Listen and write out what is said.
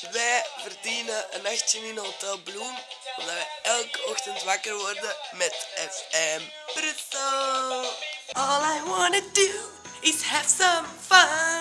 Wij verdienen een nachtje in Hotel Bloem, omdat wij elke ochtend wakker worden met FM Brussel. All I wanna do is have some fun.